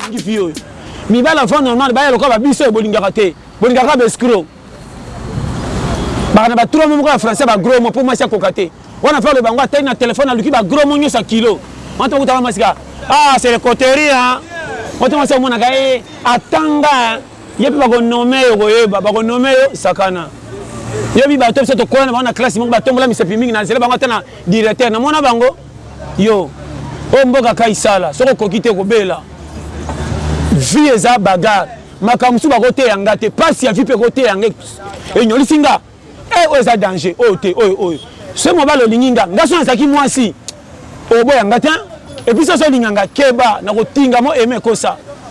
alingi fille oyo mibali enfant normal baya lokola babiso oyo bolingaka te bolingaka kaka baescro baka na batrome moko ya français bagros mo mpo mwasi akoka te wana falo bango atali na telefone aluki bagros mo nyonso ya kilo wana to bakutaka mwasi kaka ah c'est le coterie hein wana to mwasi amonaka ye eh, atanga ye mpe bakonome yo koyeba bakonome yo sakana yo mi bato biso tokola na bango na classe moko batombola misapi mingi na nzela bango ata na directeur namona bango Yo oyo mboka kai sala soki okoki te kobela vie eza bagarre makambo mosusu bakoteya nga te pasi ya vie pe ekoteya nga enyolisi nga e eh, oyo eza danger oyo te oyo oyo se mobali olingi nga nga so nazalaki mwasi oboya nga te epuis soso olinga nga keba nakotinga mo eme ekosa